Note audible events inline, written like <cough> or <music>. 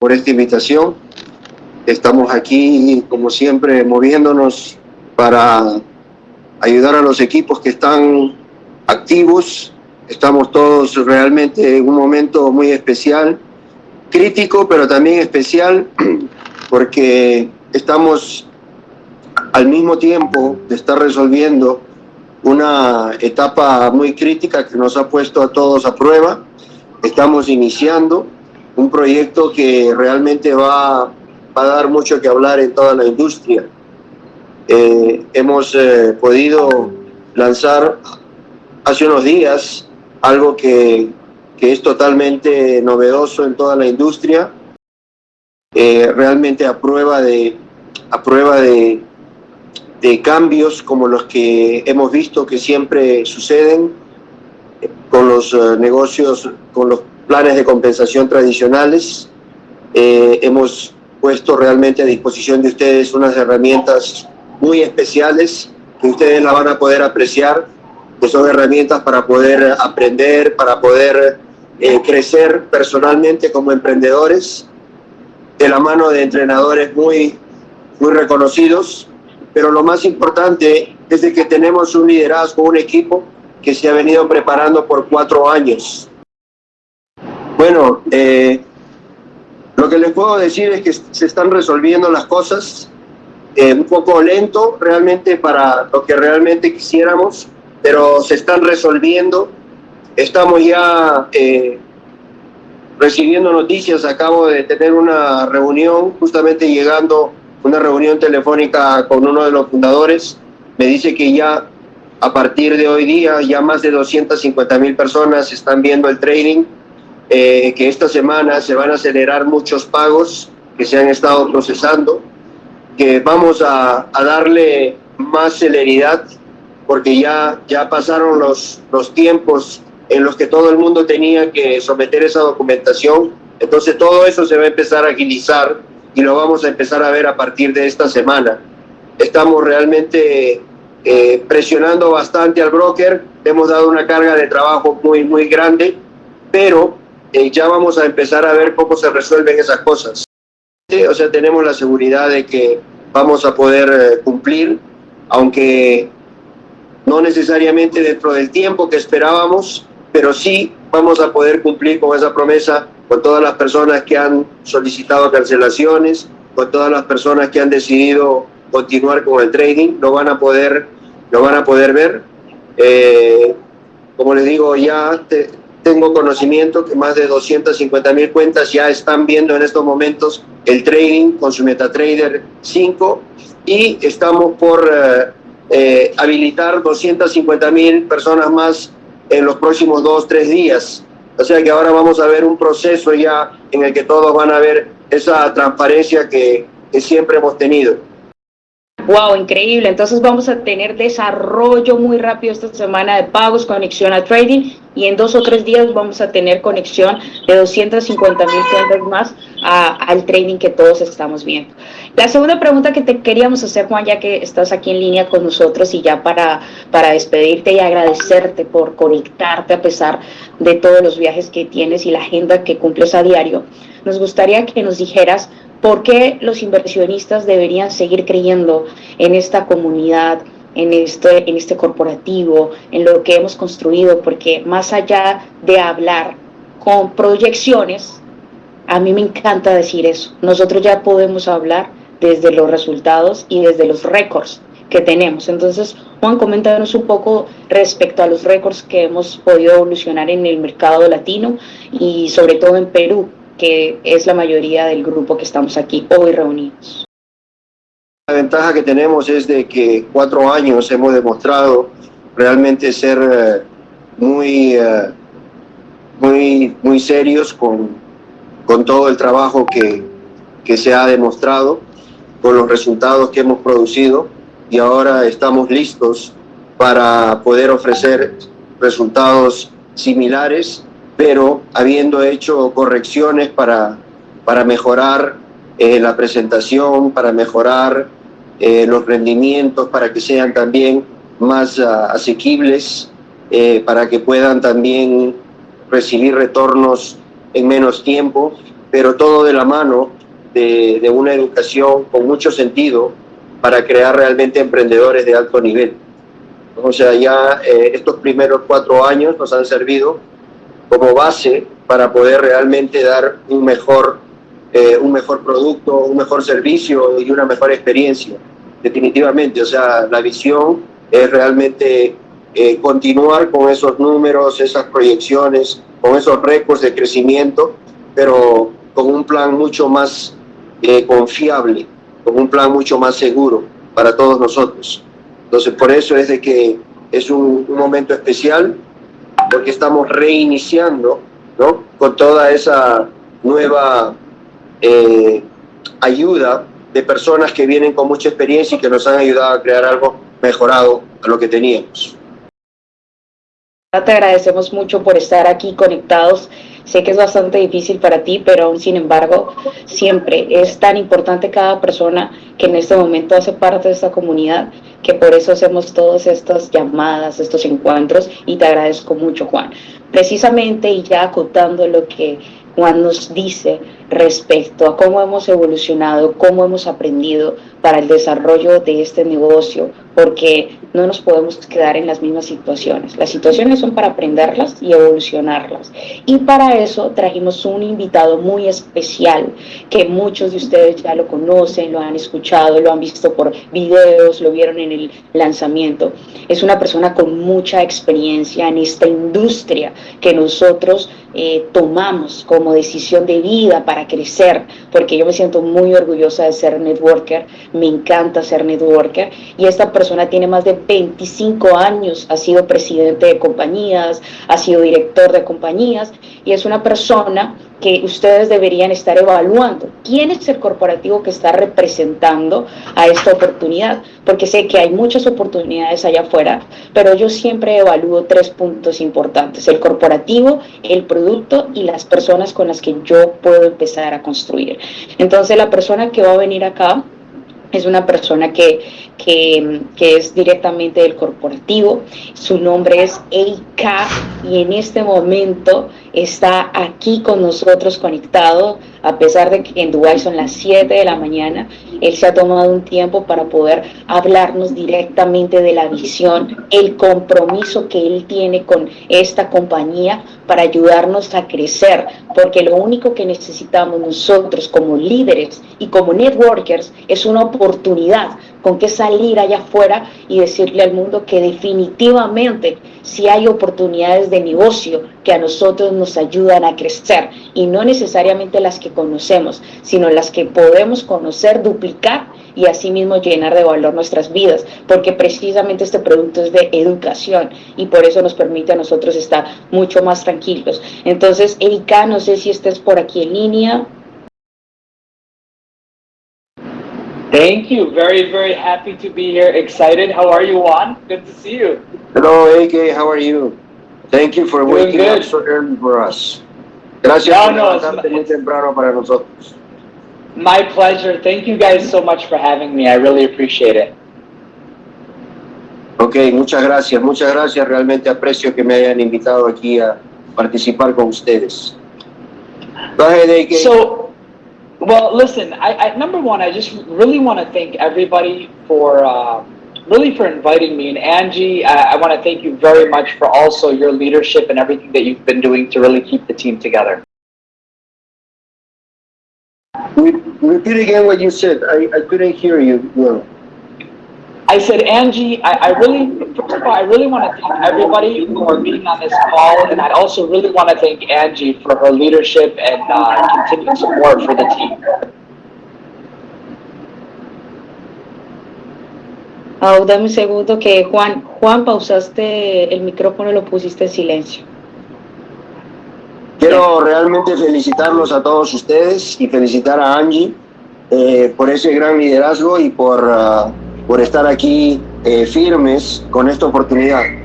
por esta invitación. Estamos aquí, como siempre, moviéndonos para ayudar a los equipos que están activos. Estamos todos realmente en un momento muy especial, crítico, pero también especial, <clears throat> porque estamos al mismo tiempo de estar resolviendo una etapa muy crítica que nos ha puesto a todos a prueba. Estamos iniciando un proyecto que realmente va, va a dar mucho que hablar en toda la industria. Eh, hemos eh, podido lanzar hace unos días algo que, que, es totalmente novedoso en toda la industria, eh, realmente a prueba de, a prueba de, de cambios como los que hemos visto que siempre suceden con los negocios, con los planes de compensación tradicionales. Eh, hemos puesto realmente a disposición de ustedes unas herramientas muy especiales que ustedes la van a poder apreciar, que son herramientas para poder aprender, para poder eh, crecer personalmente como emprendedores, de la mano de entrenadores muy, muy reconocidos pero lo más importante es de que tenemos un liderazgo, un equipo que se ha venido preparando por cuatro años. Bueno, eh, lo que les puedo decir es que se están resolviendo las cosas eh, un poco lento realmente para lo que realmente quisiéramos, pero se están resolviendo. Estamos ya eh, recibiendo noticias, acabo de tener una reunión justamente llegando una reunión telefónica con uno de los fundadores, me dice que ya a partir de hoy día ya más de 250 mil personas están viendo el trading, eh, que esta semana se van a acelerar muchos pagos que se han estado procesando, que vamos a, a darle más celeridad porque ya, ya pasaron los, los tiempos en los que todo el mundo tenía que someter esa documentación, entonces todo eso se va a empezar a agilizar y lo vamos a empezar a ver a partir de esta semana. Estamos realmente eh, presionando bastante al broker, hemos dado una carga de trabajo muy, muy grande, pero eh, ya vamos a empezar a ver cómo se resuelven esas cosas. O sea, tenemos la seguridad de que vamos a poder eh, cumplir, aunque no necesariamente dentro del tiempo que esperábamos, pero sí vamos a poder cumplir con esa promesa con todas las personas que han solicitado cancelaciones, con todas las personas que han decidido continuar con el trading, lo van a poder, lo van a poder ver. Eh, como les digo, ya te, tengo conocimiento que más de 250 mil cuentas ya están viendo en estos momentos el trading con su MetaTrader 5 y estamos por eh, eh, habilitar 250 mil personas más en los próximos dos, tres días. O sea que ahora vamos a ver un proceso ya en el que todos van a ver esa transparencia que, que siempre hemos tenido. Wow, increíble. Entonces vamos a tener desarrollo muy rápido esta semana de pagos, conexión a trading y en dos o tres días vamos a tener conexión de 250 mil cuentas más al trading que todos estamos viendo. La segunda pregunta que te queríamos hacer, Juan, ya que estás aquí en línea con nosotros y ya para, para despedirte y agradecerte por conectarte a pesar de todos los viajes que tienes y la agenda que cumples a diario, nos gustaría que nos dijeras por qué los inversionistas deberían seguir creyendo en esta comunidad, en este, en este corporativo, en lo que hemos construido, porque más allá de hablar con proyecciones, a mí me encanta decir eso. Nosotros ya podemos hablar desde los resultados y desde los récords que tenemos. Entonces, Juan, coméntanos un poco respecto a los récords que hemos podido evolucionar en el mercado latino y sobre todo en Perú, que es la mayoría del grupo que estamos aquí hoy reunidos. La ventaja que tenemos es de que cuatro años hemos demostrado realmente ser uh, muy, uh, muy, muy serios con, con todo el trabajo que, que se ha demostrado, con los resultados que hemos producido y ahora estamos listos para poder ofrecer resultados similares pero habiendo hecho correcciones para, para mejorar eh, la presentación, para mejorar eh, los rendimientos, para que sean también más uh, asequibles, eh, para que puedan también recibir retornos en menos tiempo. pero todo de la mano de, de una educación con mucho sentido para crear realmente emprendedores de alto nivel. O sea, ya eh, estos primeros cuatro años nos han servido como base para poder realmente dar un mejor, eh, un mejor producto, un mejor servicio y una mejor experiencia. Definitivamente, o sea, la visión es realmente eh, continuar con esos números, esas proyecciones, con esos récords de crecimiento, pero con un plan mucho más eh, confiable, con un plan mucho más seguro para todos nosotros. Entonces, por eso es de que es un, un momento especial, porque estamos reiniciando ¿no? con toda esa nueva eh, ayuda de personas que vienen con mucha experiencia y que nos han ayudado a crear algo mejorado a lo que teníamos. Te agradecemos mucho por estar aquí conectados. Sé que es bastante difícil para ti, pero aún sin embargo, siempre es tan importante cada persona que en este momento hace parte de esta comunidad, que por eso hacemos todas estas llamadas, estos encuentros, y te agradezco mucho, Juan. Precisamente, y ya acotando lo que Juan nos dice respecto a cómo hemos evolucionado, cómo hemos aprendido para el desarrollo de este negocio, porque no nos podemos quedar en las mismas situaciones. Las situaciones son para aprenderlas y evolucionarlas. Y para eso trajimos un invitado muy especial que muchos de ustedes ya lo conocen, lo han escuchado, lo han visto por videos, lo vieron en el lanzamiento. Es una persona con mucha experiencia en esta industria que nosotros eh, tomamos como decisión de vida para crecer, porque yo me siento muy orgullosa de ser networker, me encanta ser networker y esta persona tiene más de 25 años, ha sido presidente de compañías, ha sido director de compañías y es una persona que ustedes deberían estar evaluando. ¿Quién es el corporativo que está representando a esta oportunidad? Porque sé que hay muchas oportunidades allá afuera, pero yo siempre evalúo tres puntos importantes, el corporativo, el producto y las personas con las que yo puedo empezar a construir. Entonces la persona que va a venir acá es una persona que, que, que, es directamente del corporativo, su nombre es Eika y en este momento está aquí con nosotros conectado, a pesar de que en Dubái son las 7 de la mañana, él se ha tomado un tiempo para poder hablarnos directamente de la visión, el compromiso que él tiene con esta compañía para ayudarnos a crecer, porque lo único que necesitamos nosotros como líderes y como networkers es una oportunidad con que salir allá afuera y decirle al mundo que definitivamente si hay oportunidades de negocio que a nosotros nos ayudan a crecer y no necesariamente las que conocemos, sino las que podemos conocer, duplicar y asimismo llenar de valor nuestras vidas, porque precisamente este producto es de educación y por eso nos permite a nosotros estar mucho más tranquilos. Entonces, Erika, no sé si estés por aquí en línea. Thank you. Very, very happy to be here. Excited. How are you, Juan? Good to see you. Hello, AK. How are you? Thank you for Doing waking good. up so early for us. Gracias No, no, it's muy temprano para nosotros. My pleasure. Thank you guys so much for having me. I really appreciate it. Ok, muchas gracias, muchas gracias. Realmente aprecio que me hayan invitado aquí a participar con ustedes. Go ahead, AK. So, well, listen, I, I number one, I just really want to thank everybody for uh, really for inviting me. And Angie, I, I want to thank you very much for also your leadership and everything that you've been doing to really keep the team together. Re- Repeat again what you said. I, I couldn't hear you well. I said, Angie, I, I really, first of all, I really want to thank everybody for being on this call, and I also really want to thank Angie for her leadership and uh, continued support for the team. Ah, dame un segundo que Juan, Juan, pausaste el micrófono, lo pusiste en silencio. Quiero realmente felicitarlos a todos ustedes y felicitar a Angie eh, por ese gran liderazgo y por, ah, por estar aquí eh, firmes con esta oportunidad.